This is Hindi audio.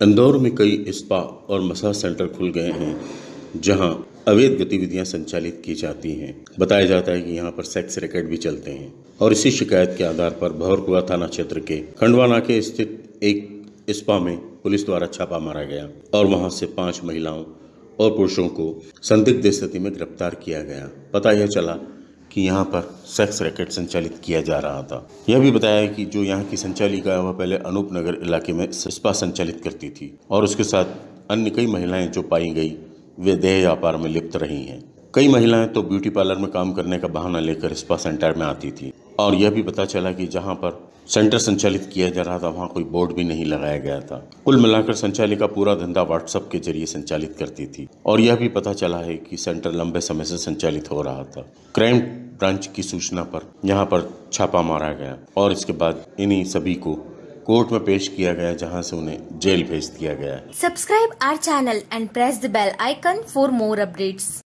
इंदौर में कई स्पा और मसाज सेंटर खुल गए हैं, जहाँ अवैध गतिविधियाँ संचालित की जाती हैं। बताया जाता है कि यहाँ पर सेक्स रैकेट भी चलते हैं, और इसी शिकायत के आधार पर भवरकुआ थाना क्षेत्र के खंडवा नाके स्थित एक स्पा में पुलिस द्वारा छापा मारा गया, और वहाँ से पाँच महिलाओं और पुरुषों को संदिग्ध स्थिति में गिरफ़्तार किया गया। पता यह चला कि यहाँ पर सेक्स रैकेट संचालित किया जा रहा था। यह भी बताया कि जो यहाँ की संचालिका है, वह पहले अनूप नगर इलाके में स्पा संचालित करती थी और उसके साथ अन्य कई महिलाएँ जो पाई गई, वे देह व्यापार में लिप्त रही हैं। कई महिलाएँ तो ब्यूटी पार्लर में काम करने का बहाना लेकर स्पा सेंटर में आती थी। और यह भी पता चला कि जहाँ पर सेंटर संचालित किया जा रहा था, वहाँ कोई बोर्ड भी नहीं लगाया गया था। कुल मिलाकर संचालिका पूरा धंधा व्हाट्सएप के ज़रिए संचालित करती थी। और यह भी पता चला है कि सेंटर लंबे समय से संचालित हो रहा था। क्राइम ब्रांच की सूचना पर यहाँ पर छापा मारा गया और इसके बाद इन्हीं सभी को कोर्ट में पेश किया गया, जहाँ से उन्हें जेल भेज दिया गया। Subscribe our channel and press the bell icon for more updates.